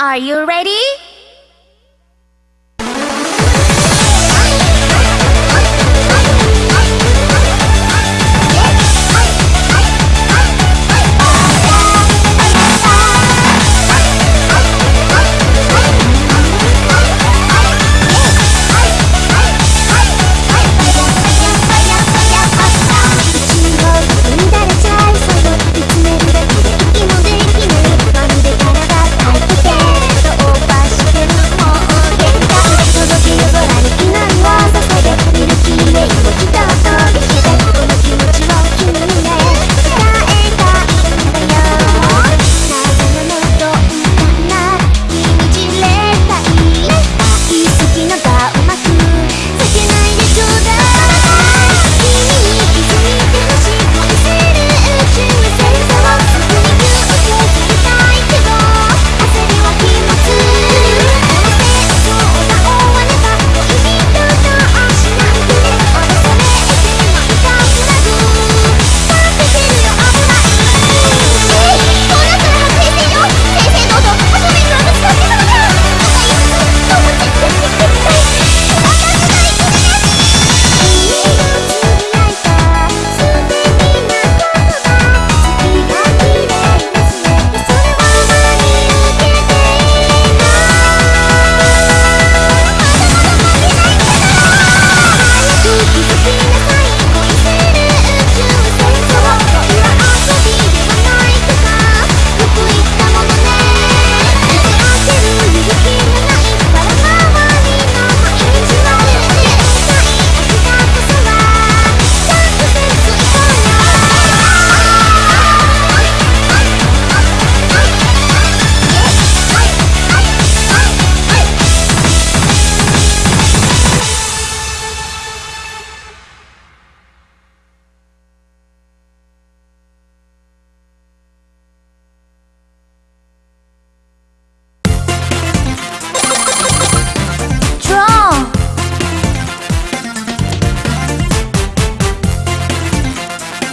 Are you ready?